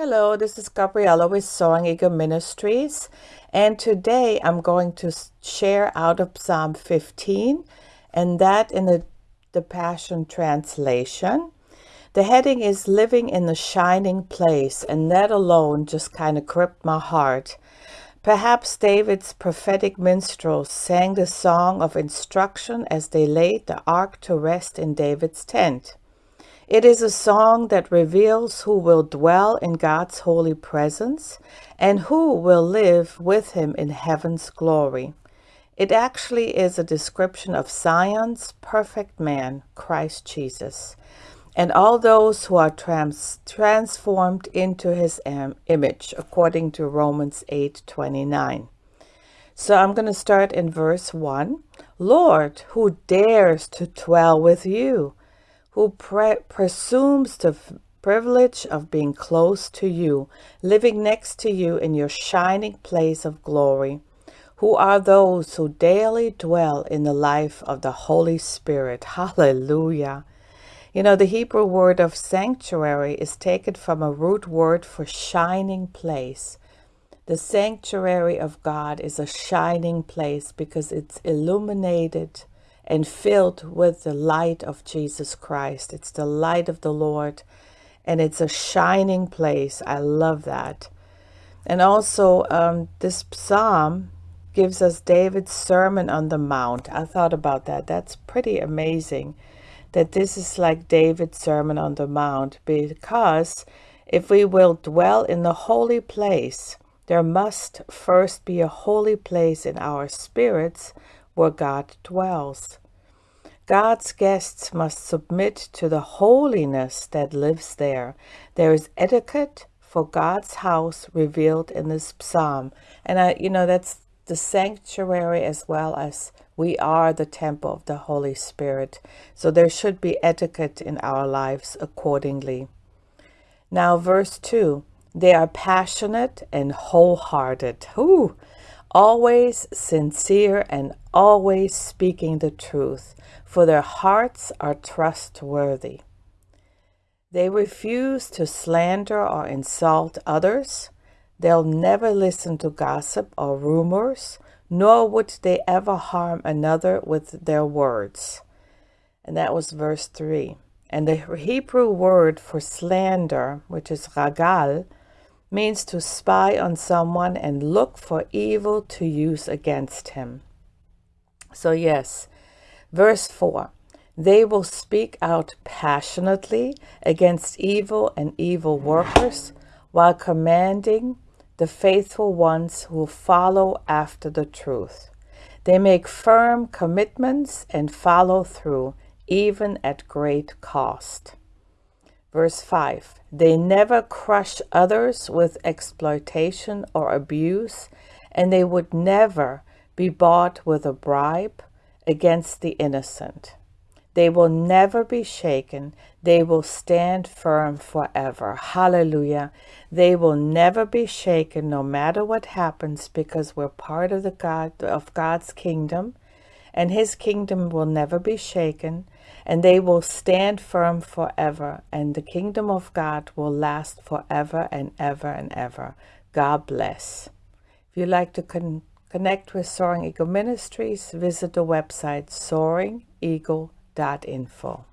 Hello, this is Gabriella with Soaring Eagle Ministries, and today I'm going to share out of Psalm 15, and that in the, the Passion Translation. The heading is Living in the Shining Place, and that alone just kind of gripped my heart. Perhaps David's prophetic minstrels sang the song of instruction as they laid the ark to rest in David's tent. It is a song that reveals who will dwell in God's holy presence and who will live with him in heaven's glory. It actually is a description of Zion's perfect man, Christ Jesus, and all those who are trans transformed into his image, according to Romans 8:29. So I'm going to start in verse 1. Lord, who dares to dwell with you? Who pre presumes the privilege of being close to you, living next to you in your shining place of glory. Who are those who daily dwell in the life of the Holy Spirit? Hallelujah. You know, the Hebrew word of sanctuary is taken from a root word for shining place. The sanctuary of God is a shining place because it's illuminated and filled with the light of Jesus Christ. It's the light of the Lord and it's a shining place. I love that. And also, um, this psalm gives us David's Sermon on the Mount. I thought about that. That's pretty amazing that this is like David's Sermon on the Mount because if we will dwell in the holy place, there must first be a holy place in our spirits where God dwells. God's guests must submit to the holiness that lives there. There is etiquette for God's house revealed in this psalm. And I, you know, that's the sanctuary as well as we are the temple of the Holy Spirit. So there should be etiquette in our lives accordingly. Now, verse 2 they are passionate and wholehearted. Ooh, always sincere and always speaking the truth, for their hearts are trustworthy. They refuse to slander or insult others. They'll never listen to gossip or rumors, nor would they ever harm another with their words. And that was verse 3. And the Hebrew word for slander, which is ragal, means to spy on someone and look for evil to use against him. So, yes, verse 4 they will speak out passionately against evil and evil workers while commanding the faithful ones who follow after the truth. They make firm commitments and follow through, even at great cost. Verse 5 They never crush others with exploitation or abuse, and they would never be bought with a bribe against the innocent. They will never be shaken. They will stand firm forever. Hallelujah. They will never be shaken no matter what happens because we're part of the God of God's kingdom and his kingdom will never be shaken, and they will stand firm forever, and the kingdom of God will last forever and ever and ever. God bless. If you'd like to con connect with Soaring Eagle Ministries, visit the website soaringeagle.info.